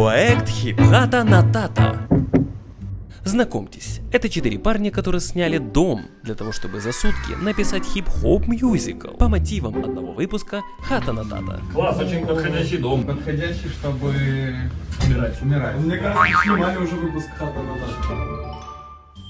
Проект Хип-Хата на тата. Знакомьтесь, это четыре парня, которые сняли дом для того, чтобы за сутки написать хип-хоп мюзикл по мотивам одного выпуска Хата на тата. Класс, очень подходящий дом. Подходящий, чтобы Умирать. умирать. Мне кажется, снимали уже выпуск Хата на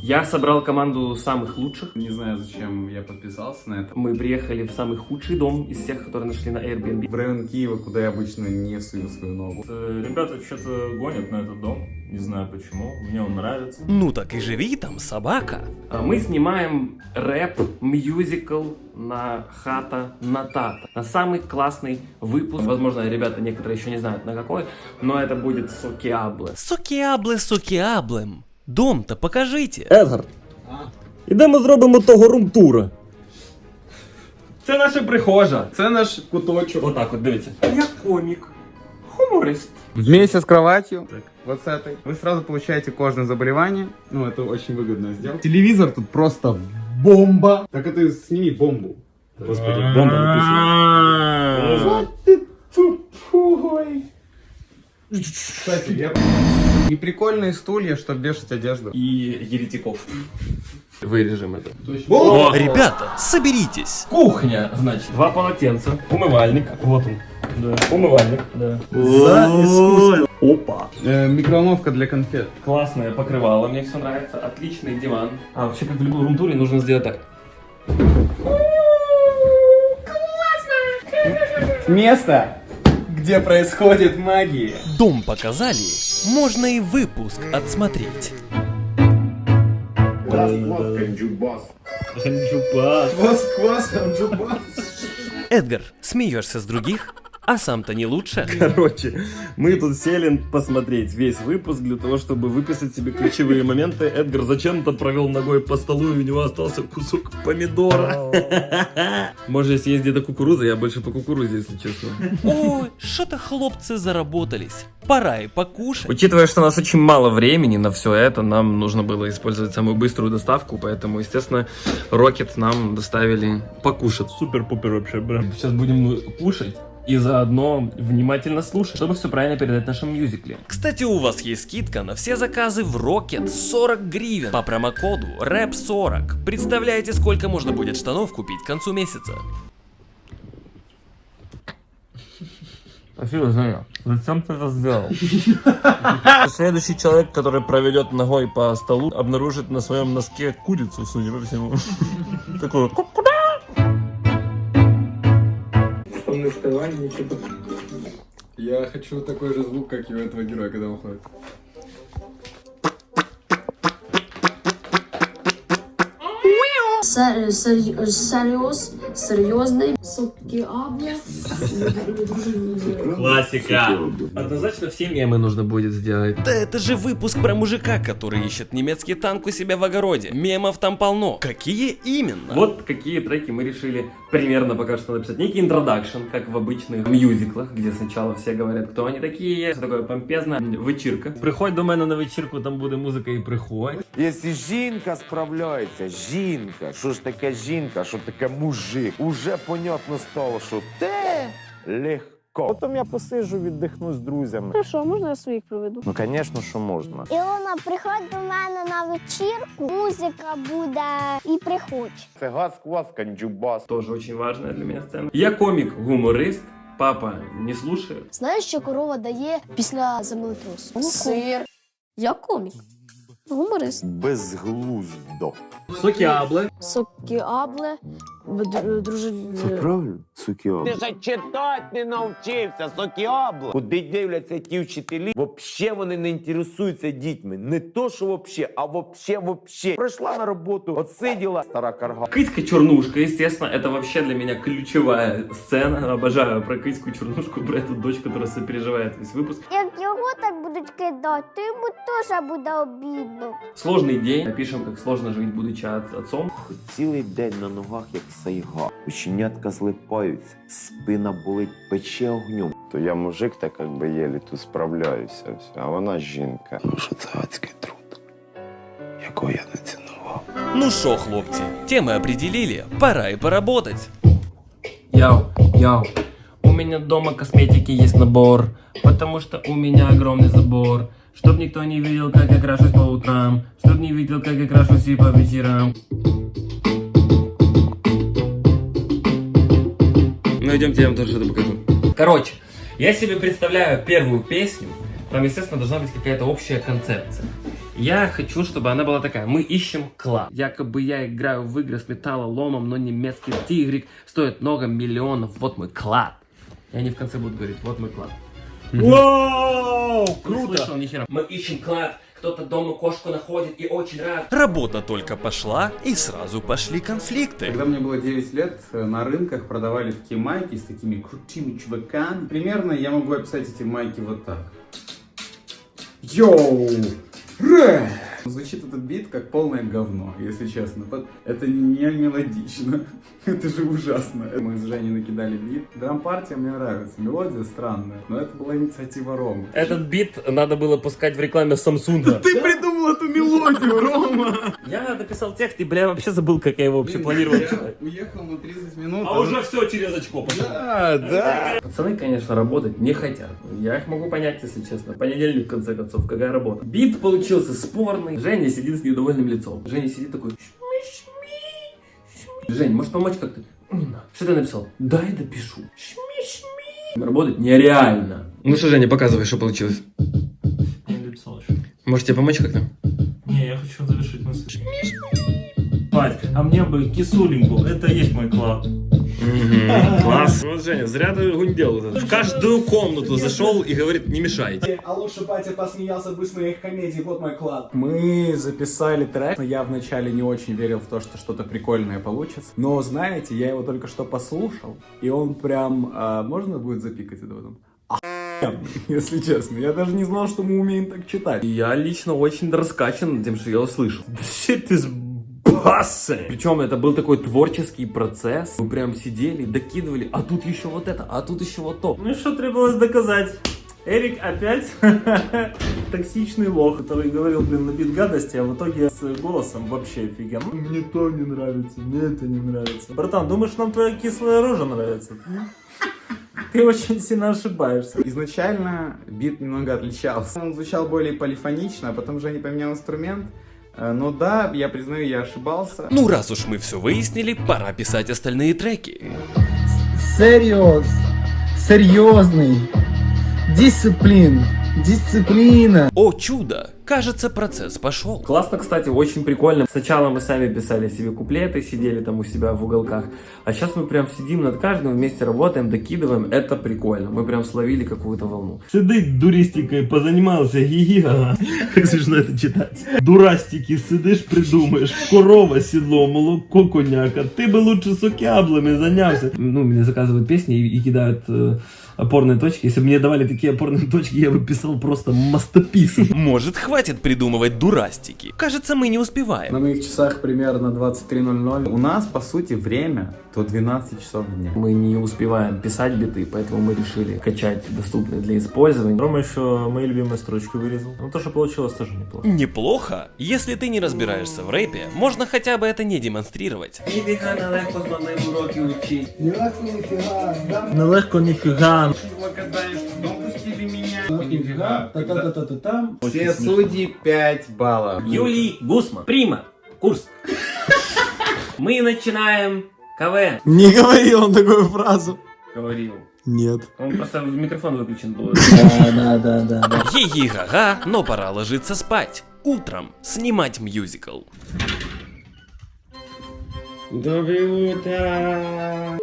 Я собрал команду самых лучших. Не знаю, зачем я подписался на это. Мы приехали в самый худший дом из всех, которые нашли на Airbnb. В район Киева, куда я обычно не сую свою ногу. Э, Ребята что-то гонят на этот дом. Не знаю почему. Мне он нравится. Ну так и живи там, собака. А Мы снимаем рэп, мюзикл на Хата Натата. На самый классный выпуск. Возможно, ребята некоторые еще не знают на какой, но это будет Сокиабле. Сокіабле, сокіаблем. Дом-то покажите. Едгар, іде ми зробимо того румтура. Це наша прихожа. Це наш куточок. Отак от дивіться. Я комік, хуморист. Вместе с кроватью, вот с этой, вы сразу получаете кожное заболевание. Ну, это очень выгодно сделать. Телевизор тут просто бомба. Так это сними бомбу. Господи, бомба написано. Кстати, я... И прикольные стулья, чтобы вешать одежду. И еретиков. Вырежем это. О! Ребята, соберитесь. Кухня, значит. Два полотенца. Умывальник. Вот он. Да. Умывальник. Да. За искусство. Опа. Э, микроволновка для конфет. Классное покрывало, мне все нравится. Отличный диван. А вообще, как в любой румтуре, нужно сделать так. Место, где происходит магия. Дом показали, можно и выпуск отсмотреть. Эдгар, смеешься с других, а сам-то не лучше. Короче, мы тут сели посмотреть весь выпуск для того, чтобы выписать себе ключевые моменты. Эдгар зачем-то провел ногой по столу, и у него остался кусок помидора. Может, съесть где-то кукуруза? Я больше по кукурузе, если честно. Ой, что-то хлопцы заработались. Пора и покушать. Учитывая, что у нас очень мало времени на все это, нам нужно было использовать самую быструю доставку, поэтому, естественно, Рокет нам доставили покушать. Супер-пупер вообще, блин. Сейчас будем кушать и заодно внимательно слушать, чтобы все правильно передать в нашем мюзикле. Кстати, у вас есть скидка на все заказы в Rocket 40 гривен по промокоду RAP40. Представляете, сколько можно будет штанов купить к концу месяца? Спасибо, Женя. Зачем ты это сделал? Следующий человек, который проведет ногой по столу, обнаружит на своем носке курицу, судя по всему. Такую. Я хочу такой же звук, как и у этого героя, когда он ходит. Сер- сер- Серйоз, серйозний. Сокіабле. Классика. Однозначно все мемы нужно будет сделать. Да это же выпуск про мужика, который ищет немецкий танк у себя в огороде. Мемов там полно. Какие именно? Вот какие треки мы решили примерно пока что написать. Некий интродакшн, как в обычных мюзиклах, где сначала все говорят, кто они такие, все такое помпезно. Вечірка. Приходь до мене на вечірку, там буде музика і приходь. Якщо жінка справляється, жінка, що ж таке жінка, що таке мужик, уже понятно стало, що те легко. Потім я посиджу, віддихну з друзями. Хорошо, можна я своїх проведу? Ну, звісно, що можна. Ілона, приходь до мене на вечірку, музика буде і приходь. Це газ, квас, канджубас. Тоже очень важная для меня сцена. Я комик, гуморист. Папа не слушает. Знаєш, що корова дає після землетрусу? Сир. Я комік. Гуморист. Безглуздо. Сокіабле. Сокіабле. Дружи... правильно? Сукіобло. Ти ж читати не навчився, сокіобло. Куди дивляться ті вчителі, вообще вони не інтересуються дітьми. Не то, що вообще, а вообще, вообще. Прийшла на роботу, отсиділа, стара карга. Кыська чернушка, естественно, это вообще для меня ключевая сцена. Обожаю про кыську чернушку, про эту дочь, которая сопереживает весь выпуск. Як його так будуть кидати, то йому теж буде обідно. Сложный день. Напишем, как сложно жить, будучи от- отцом. Цілий день на ногах, як сайга. Ученятка злипаються, спина болить, пече огнем. То я мужик, так як би єлі тут справляюся, все, а вона жінка. Ну що це адський труд, якого я не цінував. Ну шо, хлопцы, темы определили, пора и поработать. Яу, яу. У меня дома косметики есть набор, потому что у меня огромный забор. Чтоб никто не видел, как я крашусь по утрам, чтоб не видел, как я крашусь и по вечерам. Ну идемте, я вам тоже что-то покажу. Короче, я себе представляю первую песню, там, естественно, должна быть какая-то общая концепция. Я хочу, чтобы она была такая. Мы ищем клад. Якобы я играю в игры с металлоломом, но немецкий тигрик стоит много миллионов. Вот мой клад. И они в конце будут говорить, вот мой клад. Вау, круто! Мы ищем клад. Кто-то дома кошку находит и очень рад. Работа только пошла, и сразу пошли конфликты. Когда мне было 9 лет, э, на рынках продавали такие майки с такими крутыми чуваками. Примерно я могу описать эти майки вот так. Йоу! Ре! Звучит этот бит как полное говно, если честно. Это не мелодично. Это же ужасно. Мы с Женей накидали бит. Драм-партия мне нравится. Мелодия странная. Но это была инициатива Ромы. Этот бит надо было пускать в рекламе Samsung. Ты придумал эту мелодию, Рома! Я написал текст и, бля, вообще забыл, как я его вообще планировал Я читать. уехал на 30 минут. А уже все через очко пошло. Да, да. Пацаны, конечно, работать не хотят. Я их могу понять, если честно. Понедельник, в конце концов, какая работа. Бит получился спорный. Женя сидит с недовольным лицом. Женя сидит такой... Жень, может помочь как-то? Не надо. Что ты написал? Дай допишу. Шми-шми. Работать нереально. Ну что, Женя, показывай, что получилось. Может тебе помочь как-то? Не, я хочу завершить мысль. Бать, а мне бы кисуленьку, это и есть мой клад. Класс. Вот, Женя, зря ты гундел. В каждую комнату зашел и говорит, не мешайте. А лучше батя посмеялся бы с моих комедий, вот мой клад. Мы записали трек, но я вначале не очень верил в то, что что-то прикольное получится. Но знаете, я его только что послушал, и он прям... а, можно будет запикать это потом? Если честно, я даже не знал, что мы умеем так читать. Я лично очень раскачан тем, что я услышал. Shit is bussin'. Причем это был такой творческий процесс. Мы прям сидели, докидывали, а тут еще вот это, а тут еще вот то. Ну и что требовалось доказать? Эрик опять токсичный лох, который говорил, блин, на бит гадости, а в итоге с голосом вообще офигенно. «Ну, Мне то не нравится, мне это не нравится. Братан, думаешь, нам твоя кислая рожа нравится? Ты очень сильно ошибаешься. Изначально бит немного отличался. Он звучал более полифонично, а потом Женя поменял инструмент. Но да, я признаю, я ошибался. Ну раз уж мы все выяснили, пора писать остальные треки. Серьез, серьезный, дисциплин, дисциплина. О чудо! Кажется, процесс пошел. Классно, кстати, очень прикольно. Сначала мы сами писали себе куплеты, сидели там у себя в уголках. А сейчас мы прям сидим над каждым, вместе работаем, докидываем. Это прикольно. Мы прям словили какую-то волну. Сидить дуристикой позанимался, гига. Как смешно это читать. Дурастики, сидиш, придумаєш. Корова, седло, молоко, коняка. Ты бы лучше с окяблами занялся. Ну, мне заказывают песни и, и кидают э, опорные точки. Если бы мне давали такие опорные точки, я бы писал просто мастописы. Может, хватит придумывать дурастики? Кажется, мы не успеваем. На моих часах примерно 23.00. У нас, по сути, время до 12 часов дня. Мы не успеваем писать биты, поэтому мы решили качать доступные для использования. Рома еще мои любимые строчки вырезал. Ну то, что получилось, тоже неплохо. Неплохо. Если ты не разбираешься в рэпе, можно хотя бы это не демонстрировать. Нелегко нифига, да? Нелегко Та-та-та-та-та-там. Все судьи 5 баллов. Юлий Гусман. Прима. Курс. Мы начинаем КВН. Не говорил он такую фразу. Говорил. Нет. Он просто в микрофон выключен был. Да, да, да, да. Хи-хи-га-га, но пора ложиться спать. Утром снимать мюзикл. Доброе утро.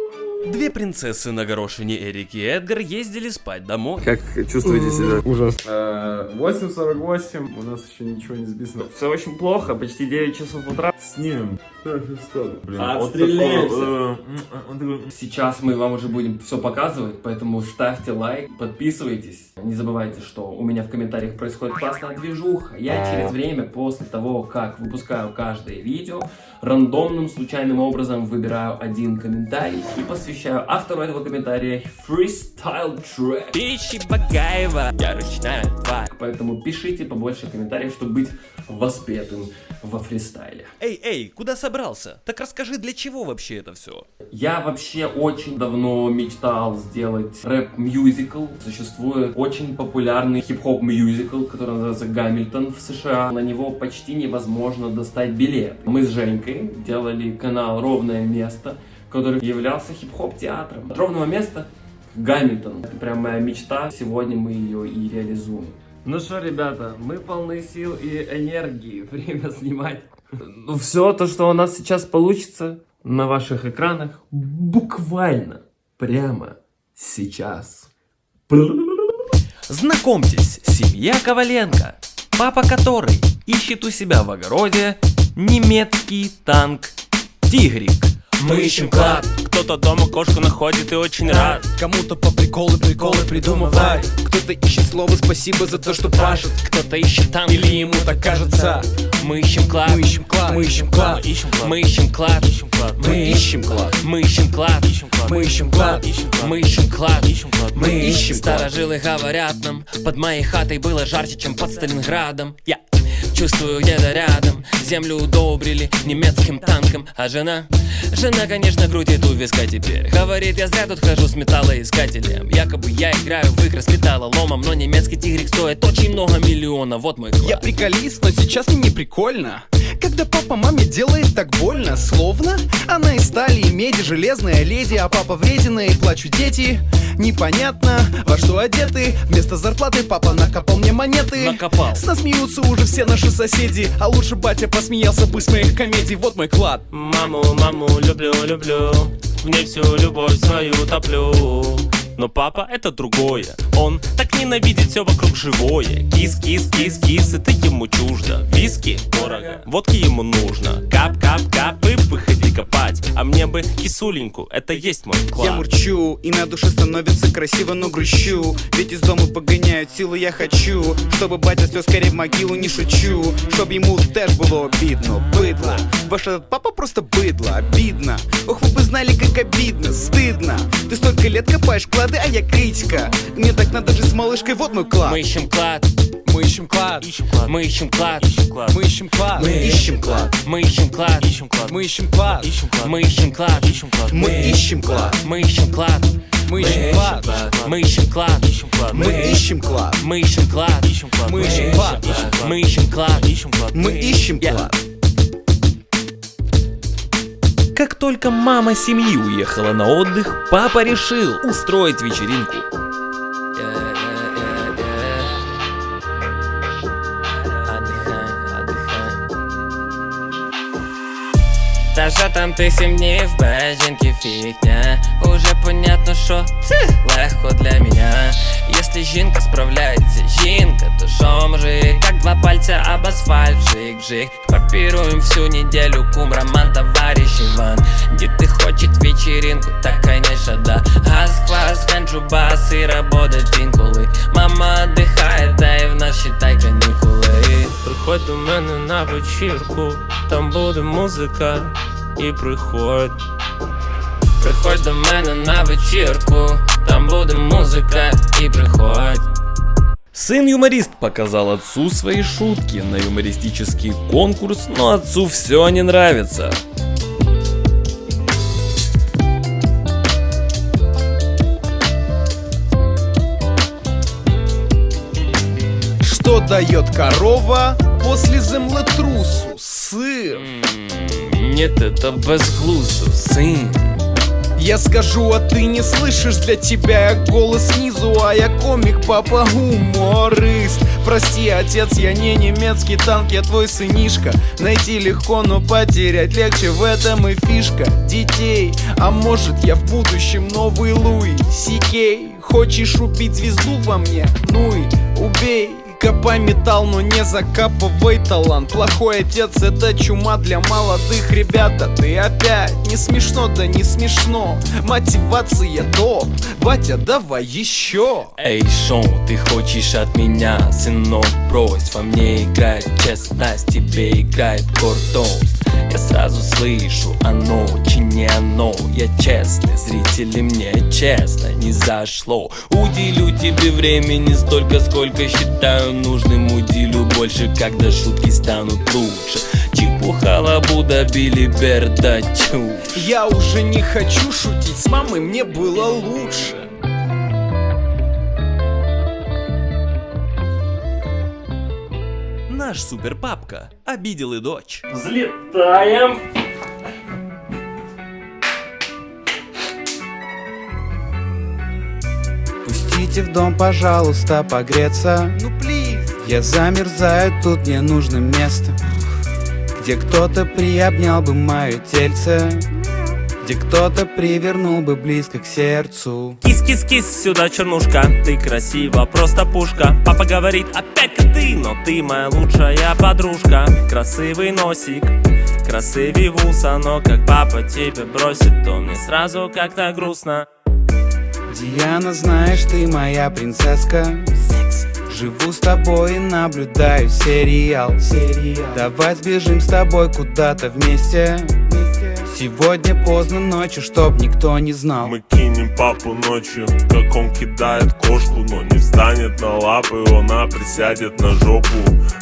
Две принцессы на горошине Эрик и Эдгар ездили спать домой. Как чувствуете себя? Ужасно. 8.48, у нас еще ничего не записано. Все очень плохо, почти 9 часов утра. Снимем. Блин, Отстреляемся. вот такой, э, м, он такой, Сейчас мы вам уже будем все показывать, поэтому ставьте лайк, подписывайтесь. Не забывайте, что у меня в комментариях происходит классная движуха. Я через время, после того, как выпускаю каждое видео, рандомным случайным образом выбираю один комментарий и посвящаю посвящаю автору этого комментария Freestyle Track. Пищи Багаева, я ручная тварь. Поэтому пишите побольше комментариев, чтобы быть воспетым во фристайле. Эй, эй, куда собрался? Так расскажи, для чего вообще это все? Я вообще очень давно мечтал сделать рэп-мюзикл. Существует очень популярный хип-хоп мюзикл, который называется «Гамильтон» в США. На него почти невозможно достать билет. Мы с Женькой делали канал «Ровное место», который являлся хип-хоп театром. От ровного места к Гамильтону. Это прям моя мечта. Сегодня мы ее и реализуем. Ну что, ребята, мы полны сил и энергии. Время снимать. Ну все то, что у нас сейчас получится на ваших экранах, буквально прямо сейчас. Знакомьтесь, семья Коваленко, папа которой ищет у себя в огороде немецкий танк Тигрик. Мы ищем клад, кто-то дома кошку находит и очень рад. Кому-то по приколу приколы придумывай Кто-то ищет слово спасибо за то, что пашет Кто-то ищет танк, Или ему так кажется мы ищем клад, Мы ищем клад, мы ищем клад мы ищем клад, Мы ищем клад мы ищем клад, Мы ищем клад мы ищем клад, Мы ищем клад Старожилы говорят нам, под моей хатой было жарче, чем под Сталинградом. Я чувствую где-то рядом, землю удобрили немецким танком, а жена, жена, конечно, крутит у виска теперь. Говорит, я зря тут хожу с металлоискателем. Якобы я играю в игры с металлоломом, но немецкий тигрик стоит очень много миллионов. Вот мой клад. Я приколист, но сейчас мне не прикольно Когда папа маме делает так больно Словно она из стали и меди Железная леди, а папа вредина И плачут дети Непонятно, во что одеты. Вместо зарплаты папа накопал мне монеты. Накопал. С нас смеются уже все наши соседи. А лучше батя посмеялся бы с моих комедий. Вот мой клад. Маму, маму люблю, люблю. В ней всю любовь свою топлю. Но папа это другое. Он так ненавидит все вокруг живое. Кис, кис, кис, кис, это ему чуждо. Виски дорого, водки ему нужно. Кап, кап, кап и выходи копать А мне бы кисуленьку, это есть мой клад Я мурчу, и на душе становится красиво, но грущу. Ведь из дома погоняют силу я хочу Чтобы батя слез скорее в могилу, не шучу. Чтоб ему теж было обидно, быдло. Ваш этот папа просто быдло, обидно. Ох, вы бы знали, как обидно, стыдно. Ты столько лет копаешь клады, а я критика. Мне так надо жить с малышкой, вот мой клад. Мы ищем клад, Мы ищем клад, мы ищем клад. Мы ищем клад, мы ищем клад, Мы ищем клад, мы ищем клад, мы ищем клад мы ищем клад, Мы ищем клад, мы ищем клад, мы ищем клад мы ищем клад, Мы ищем клад, мы ищем клад, мы ищем клад мы ищем клад. Как только мама семьи уехала на отдых, папа решил устроить вечеринку. Та що там ти сімнів, без жінки фігня Уже понятно, що це легко для мене Если жінка справляється, жінка, то що мужик Как два пальца об асфальт, жик-жик Попируем всю неделю, кум, роман, товарищ Иван Дети хочет вечеринку, так конечно да Газ, квас, ганджу, бас и работать інколи Мама отдыхает, да и в нас считай канікули Приходь до мене на вечірку, там буде музика і приходь Приходь до мене на вечірку, там буде музика і приходь. Сын-юморист показал отцу свои шутки на юмористический конкурс, но отцу все не нравится. Что дает корова после землетрусу? Сыр. Нет, это безглуздо, сын. Я скажу, а ты не слышишь, для тебя я голос снизу, а я комик, папа гуморист. Прости, отец, я не немецкий танк, я твой сынишка. Найти легко, но потерять легче, в этом и фишка детей. А может, я в будущем новый Луи Сикей. Хочешь убить звезду во мне? Ну и убей. Копай металл, но не закапывай талант. Плохой отец это чума для молодых ребята. Ты опять не смешно, да не смешно. Мотивация топ, батя давай еще. Эй, шоу, ты хочешь от меня, сынок, брось Во мне играет честность, тебе играет гордость Я сразу слышу, оно очень не оно. Я честный, зрители мне честно не зашло. Уделю тебе времени столько, сколько считаю нужным. Уделю больше, когда шутки станут лучше. Чепуха, лабуда, билиберда, чушь Я уже не хочу шутить, с мамой мне было лучше Наш суперпапка обидел и дочь. Взлетаем! Пустите в дом, пожалуйста, погреться. Ну плиз Я замерзаю, тут мне нужно место Где кто-то приобнял бы мое тельце Где кто-то привернул бы близко к сердцу. Кис-кис-кис, сюда чернушка Ты красива, просто пушка. Папа говорит, опять коты Но ты моя лучшая подружка. Красивый носик Красивый вуса Но как папа тебя бросит То мне сразу как-то грустно. Диана, знаешь, ты моя принцесска. Живу с тобой и наблюдаю сериал. Давай сбежим с тобой куда-то вместе Сегодня поздно ночью, чтоб никто не знал Мы кинем папу ночью, как он кидает кошку Но не встанет на лапы, она присядет на жопу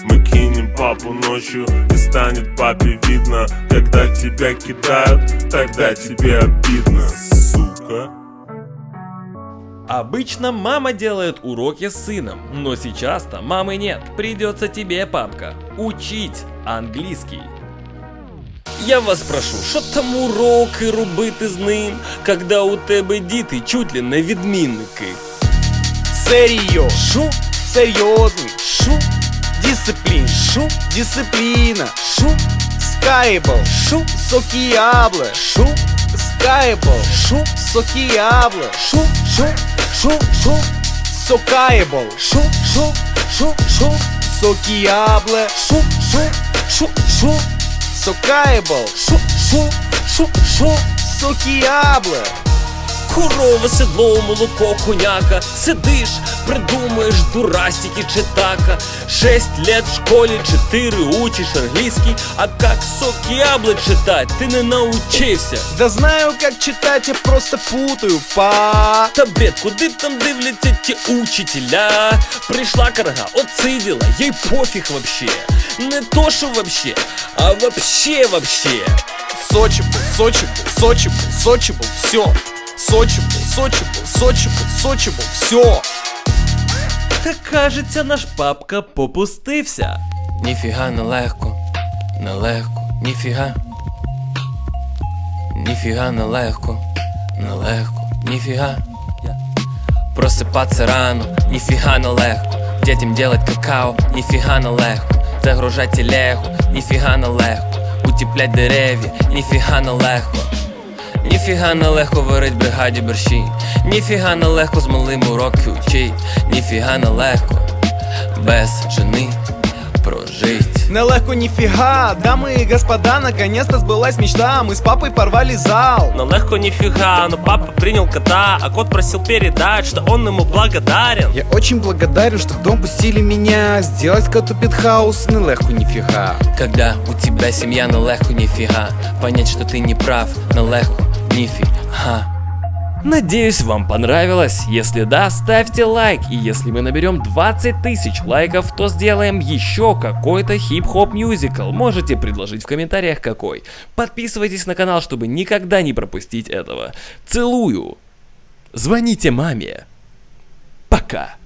Мы кинем папу ночью, и станет папе видно Когда тебя кидают, тогда тебе обидно, сука Обычно мама делает уроки с сыном, но сейчас-то мамы нет. Придется тебе, папка, учить английский. Я вас прошу, що там уроки робити з ним, когда у тебе діти чуть ли не відмінники? Серйо, шу, серйозний, шу, дисциплін, шу, дисципліна, шу, скайбл, шу, сокіябле, шу, скайбл, шу, сокіябле, шу, шу, шу, шу, сокайбл, шу, шу, шу, шу, сокіябле, шу, шу, шу, шу, сокайбл, шу, шу, шу, шу, сокіябле. Корова, седло, молоко, коняка Сидиш, придумаєш дурастики читака Шесть лет в школе, четыре учишь английский А как сок яблок читать ты не научився Да знаю, как читать, я просто путаю, па. Та бред, куди там дивляться ті учителя? Прийшла карга, отсиділа, їй пофіг вообще Не то що вообще, а вообще вообще Сочибл, Сочибл, Сочибл, Сочибл, все. Сочибл, Сочибл, Сочибл, Сочибл, все. Та кажеться, наш папка попустився. Ніфіга нелегко, нелегко, ніфіга. Ніфіга нелегко, нелегко, ніфіга. Просипаться рано, ніфіга нелегко. Детям делать какао, ніфіга нелегко. Загружать телегу, ніфіга нелегко. Утеплять дерев'я, ніфіга нелегко. Ніфіга нелегко варить в бригаді борщі, ніфіга нелегко з малим уроки учить, ніфіга нелегко без жени прожить. Нелегко нифига, дамы и господа, наконец-то сбылась мечта Мы с папой порвали зал Но легко нифига, но папа принял кота, а кот просил передать, что он ему благодарен. Я очень благодарен, что в дом пустили меня Сделать коту пентхаус, нелегко нифига Когда у тебя семья нелегко нифига, понять, что ты не прав, нелегко нифига. Надеюсь, вам понравилось. Если да, ставьте лайк. И если мы наберем 20 тысяч лайков, то сделаем еще какой-то хип-хоп мюзикл. Можете предложить в комментариях какой. Подписывайтесь на канал, чтобы никогда не пропустить этого. Целую. Звоните маме. Пока.